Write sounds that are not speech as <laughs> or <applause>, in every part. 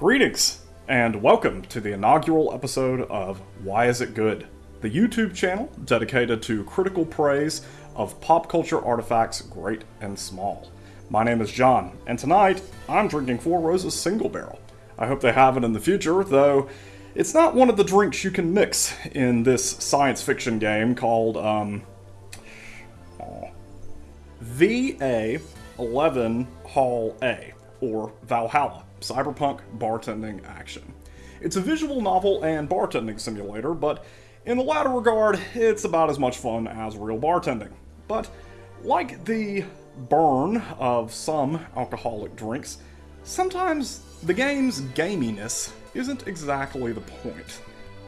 Greetings, and welcome to the inaugural episode of Why Is It Good? The YouTube channel dedicated to critical praise of pop culture artifacts great and small. My name is John, and tonight I'm drinking Four Roses Single Barrel. I hope they have it in the future, though it's not one of the drinks you can mix in this science fiction game called, um, VA11 Hall A, or Valhalla Cyberpunk Bartending Action. It's a visual novel and bartending simulator, but in the latter regard, it's about as much fun as real bartending. But like the burn of some alcoholic drinks, sometimes the game's gaminess isn't exactly the point.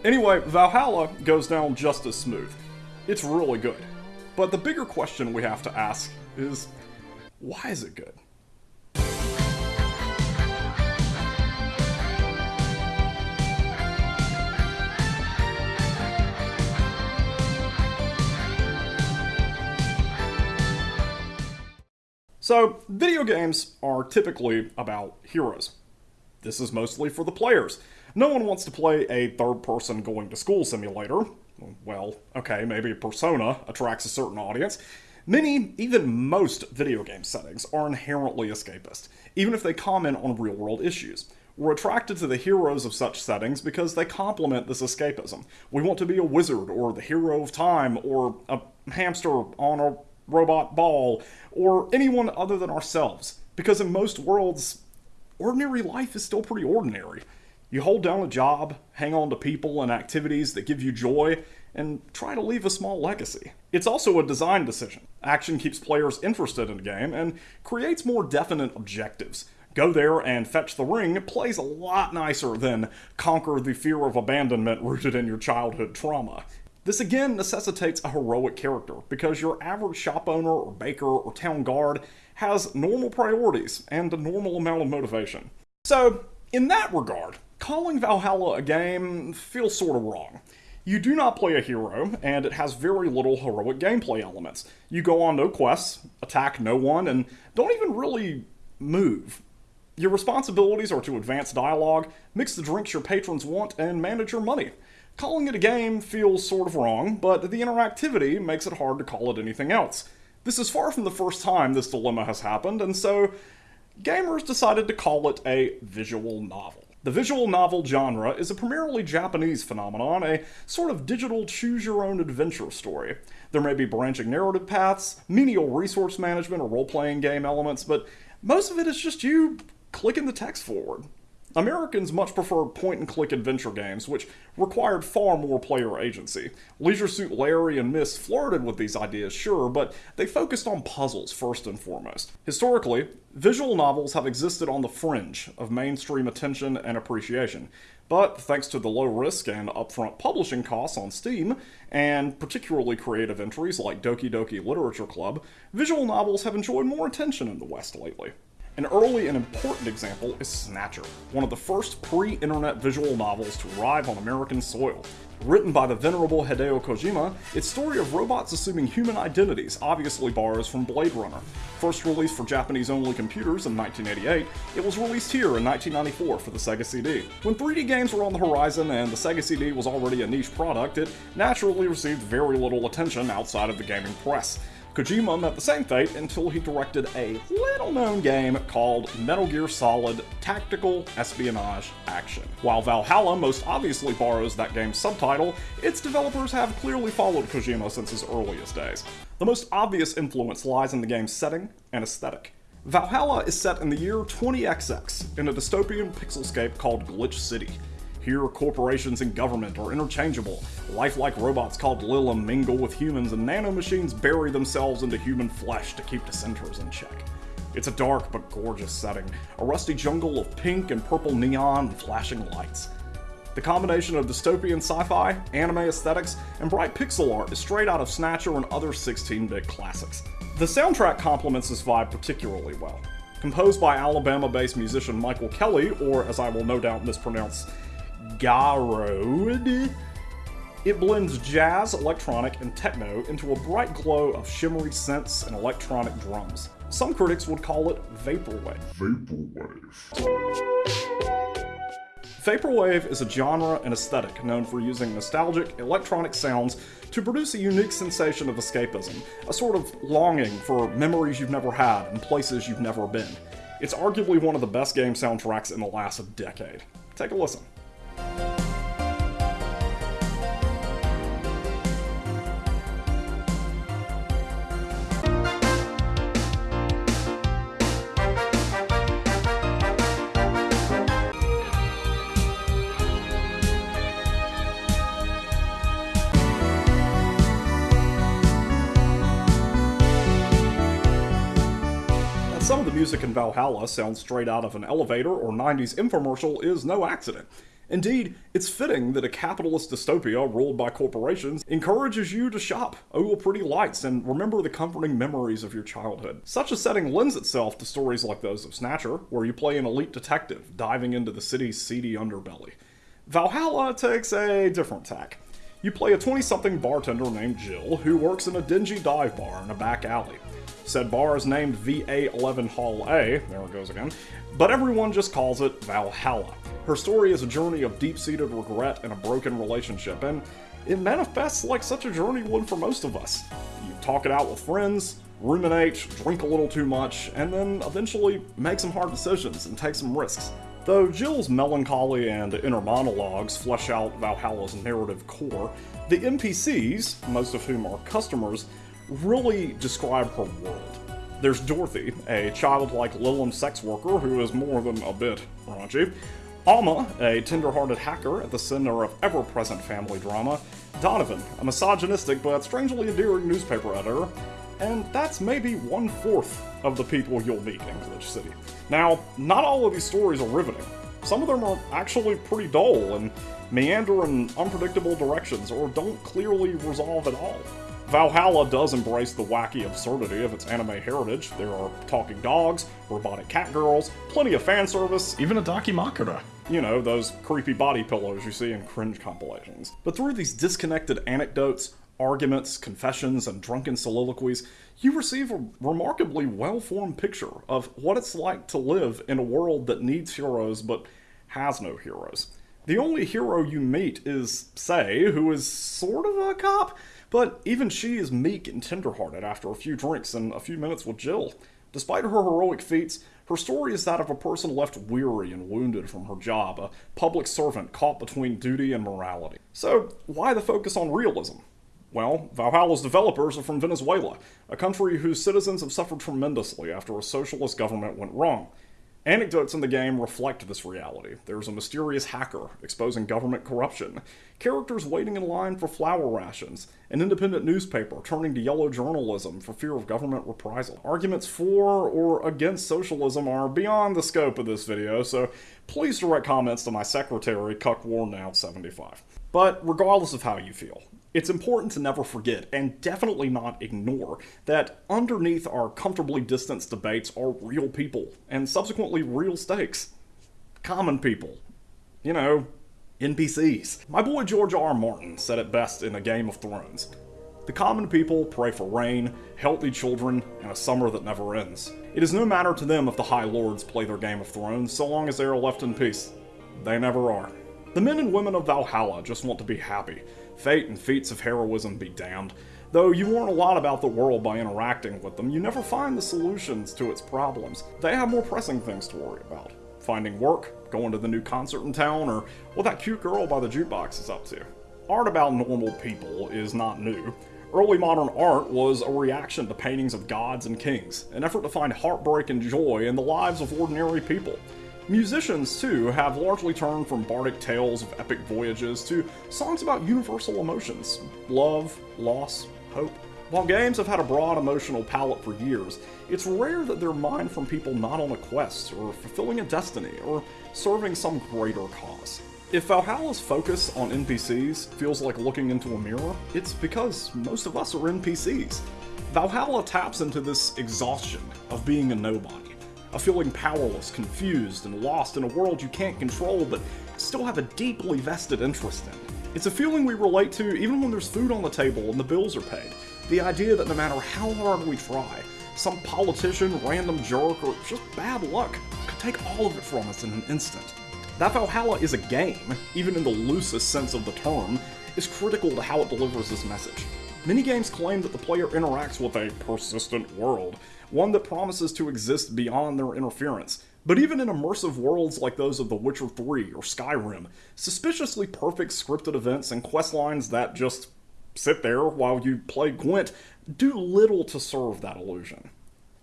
Anyway, Valhalla goes down just as smooth. It's really good. But the bigger question we have to ask is, why is it good? So, video games are typically about heroes. This is mostly for the players. No one wants to play a third person going to school simulator. Well, okay, maybe Persona attracts a certain audience. Many, even most video game settings are inherently escapist, even if they comment on real world issues. We're attracted to the heroes of such settings because they complement this escapism. We want to be a wizard, or the hero of time, or a hamster on a robot ball, or anyone other than ourselves. Because in most worlds, ordinary life is still pretty ordinary. You hold down a job, hang on to people and activities that give you joy, and try to leave a small legacy. It's also a design decision. Action keeps players interested in a game and creates more definite objectives. Go there and fetch the ring plays a lot nicer than conquer the fear of abandonment <laughs> rooted in your childhood trauma. This again necessitates a heroic character, because your average shop owner or baker or town guard has normal priorities and a normal amount of motivation. So, in that regard, calling Valhalla a game feels sort of wrong. You do not play a hero, and it has very little heroic gameplay elements. You go on no quests, attack no one, and don't even really move. Your responsibilities are to advance dialogue, mix the drinks your patrons want, and manage your money. Calling it a game feels sort of wrong, but the interactivity makes it hard to call it anything else. This is far from the first time this dilemma has happened, and so gamers decided to call it a visual novel. The visual novel genre is a primarily Japanese phenomenon, a sort of digital choose-your-own-adventure story. There may be branching narrative paths, menial resource management or role-playing game elements, but most of it is just you clicking the text forward. Americans much preferred point-and-click adventure games, which required far more player agency. Leisure Suit Larry and Myst flirted with these ideas, sure, but they focused on puzzles first and foremost. Historically, visual novels have existed on the fringe of mainstream attention and appreciation, but thanks to the low risk and upfront publishing costs on Steam, and particularly creative entries like Doki Doki Literature Club, visual novels have enjoyed more attention in the West lately. An early and important example is Snatcher, one of the first pre-internet visual novels to arrive on American soil. Written by the venerable Hideo Kojima, its story of robots assuming human identities obviously borrows from Blade Runner. First released for Japanese-only computers in 1988, it was released here in 1994 for the Sega CD. When 3D games were on the horizon and the Sega CD was already a niche product, it naturally received very little attention outside of the gaming press. Kojima met the same fate until he directed a little-known game called Metal Gear Solid Tactical Espionage Action. While Valhalla most obviously borrows that game's subtitle, its developers have clearly followed Kojima since his earliest days. The most obvious influence lies in the game's setting and aesthetic. Valhalla is set in the year 20XX in a dystopian pixelscape called Glitch City. Here, corporations and government are interchangeable. Lifelike robots called Lilim mingle with humans, and nanomachines bury themselves into human flesh to keep dissenters in check. It's a dark but gorgeous setting, a rusty jungle of pink and purple neon and flashing lights. The combination of dystopian sci-fi, anime aesthetics, and bright pixel art is straight out of Snatcher and other 16-bit classics. The soundtrack complements this vibe particularly well. Composed by Alabama-based musician Michael Kelly, or as I will no doubt mispronounce, Garoad. It blends jazz, electronic, and techno into a bright glow of shimmery synths and electronic drums. Some critics would call it vaporwave. Vaporwave. Vaporwave is a genre and aesthetic known for using nostalgic, electronic sounds to produce a unique sensation of escapism, a sort of longing for memories you've never had and places you've never been. It's arguably one of the best game soundtracks in the last decade. Take a listen. Some of the music in Valhalla sounds straight out of an elevator or 90s infomercial is no accident. Indeed, it's fitting that a capitalist dystopia ruled by corporations encourages you to shop, ogle pretty lights, and remember the comforting memories of your childhood. Such a setting lends itself to stories like those of Snatcher, where you play an elite detective diving into the city's seedy underbelly. Valhalla takes a different tack. You play a 20 something bartender named Jill who works in a dingy dive bar in a back alley. Said bar is named VA11 Hall A, there it goes again, but everyone just calls it Valhalla. Her story is a journey of deep-seated regret and a broken relationship, and it manifests like such a journey would for most of us. You talk it out with friends, ruminate, drink a little too much, and then eventually make some hard decisions and take some risks. Though Jill's melancholy and inner monologues flesh out Valhalla's narrative core, the NPCs, most of whom are customers, really describe her world. There's Dorothy, a childlike Lilim sex worker who is more than a bit raunchy. Alma, a tender-hearted hacker at the center of ever-present family drama. Donovan, a misogynistic but strangely endearing newspaper editor. And that's maybe one-fourth of the people you'll meet in Glitch City. Now, not all of these stories are riveting. Some of them are actually pretty dull and meander in unpredictable directions or don't clearly resolve at all. Valhalla does embrace the wacky absurdity of its anime heritage. There are talking dogs, robotic cat girls, plenty of fan service, even a Dakimakura. You know, those creepy body pillows you see in cringe compilations. But through these disconnected anecdotes, arguments, confessions, and drunken soliloquies, you receive a remarkably well-formed picture of what it's like to live in a world that needs heroes but has no heroes. The only hero you meet is Sei, who is sort of a cop, but even she is meek and tenderhearted after a few drinks and a few minutes with Jill. Despite her heroic feats, her story is that of a person left weary and wounded from her job, a public servant caught between duty and morality. So, why the focus on realism? Well, Valhalla's developers are from Venezuela, a country whose citizens have suffered tremendously after a socialist government went wrong. Anecdotes in the game reflect this reality. There's a mysterious hacker exposing government corruption, characters waiting in line for flour rations, an independent newspaper turning to yellow journalism for fear of government reprisal. Arguments for or against socialism are beyond the scope of this video, so please direct comments to my secretary, CuckWarNow75. But regardless of how you feel, it's important to never forget, and definitely not ignore, that underneath our comfortably distanced debates are real people, and subsequently real stakes. Common people. You know, NPCs. My boy George R. R. Martin said it best in A Game of Thrones. The common people pray for rain, healthy children, and a summer that never ends. It is no matter to them if the High Lords play their Game of Thrones, so long as they are left in peace. They never are. The men and women of Valhalla just want to be happy, Fate and feats of heroism be damned. Though you learn a lot about the world by interacting with them, you never find the solutions to its problems. They have more pressing things to worry about. Finding work, going to the new concert in town, or what that cute girl by the jukebox is up to. Art about normal people is not new. Early modern art was a reaction to paintings of gods and kings, an effort to find heartbreak and joy in the lives of ordinary people. Musicians, too, have largely turned from bardic tales of epic voyages to songs about universal emotions love, loss, hope. While games have had a broad emotional palette for years, it's rare that they're mined from people not on a quest, or fulfilling a destiny, or serving some greater cause. If Valhalla's focus on NPCs feels like looking into a mirror, it's because most of us are NPCs. Valhalla taps into this exhaustion of being a nobody of feeling powerless, confused, and lost in a world you can't control but still have a deeply vested interest in. It's a feeling we relate to even when there's food on the table and the bills are paid. The idea that no matter how hard we try, some politician, random jerk, or just bad luck could take all of it from us in an instant. That Valhalla is a game, even in the loosest sense of the term, is critical to how it delivers this message. Many games claim that the player interacts with a persistent world, one that promises to exist beyond their interference. But even in immersive worlds like those of The Witcher 3 or Skyrim, suspiciously perfect scripted events and quest lines that just sit there while you play Gwent do little to serve that illusion.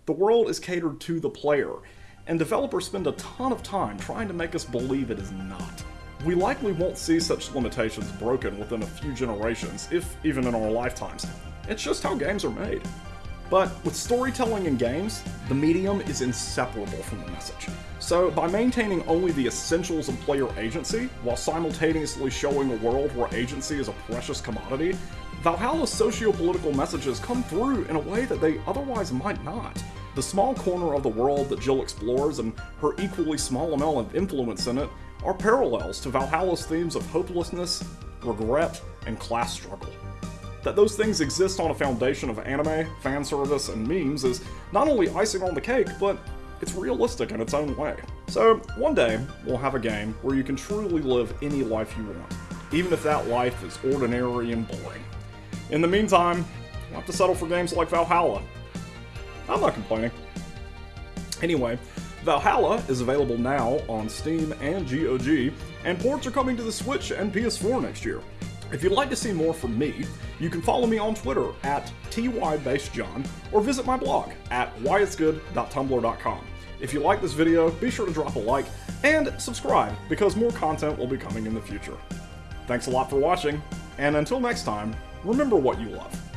The world is catered to the player, and developers spend a ton of time trying to make us believe it is not. We likely won't see such limitations broken within a few generations, if even in our lifetimes. It's just how games are made. But with storytelling in games, the medium is inseparable from the message. So, by maintaining only the essentials of player agency, while simultaneously showing a world where agency is a precious commodity, Valhalla's socio-political messages come through in a way that they otherwise might not. The small corner of the world that Jill explores and her equally small amount of influence in it are parallels to Valhalla's themes of hopelessness, regret, and class struggle. That those things exist on a foundation of anime, fan service, and memes is not only icing on the cake, but it's realistic in its own way. So, one day, we'll have a game where you can truly live any life you want, even if that life is ordinary and boring. In the meantime, we'll have to settle for games like Valhalla. I'm not complaining. Anyway, Valhalla is available now on Steam and GOG, and ports are coming to the Switch and PS4 next year. If you'd like to see more from me, you can follow me on Twitter at tybasejohn or visit my blog at whyitsgood.tumblr.com. If you like this video, be sure to drop a like and subscribe because more content will be coming in the future. Thanks a lot for watching, and until next time, remember what you love.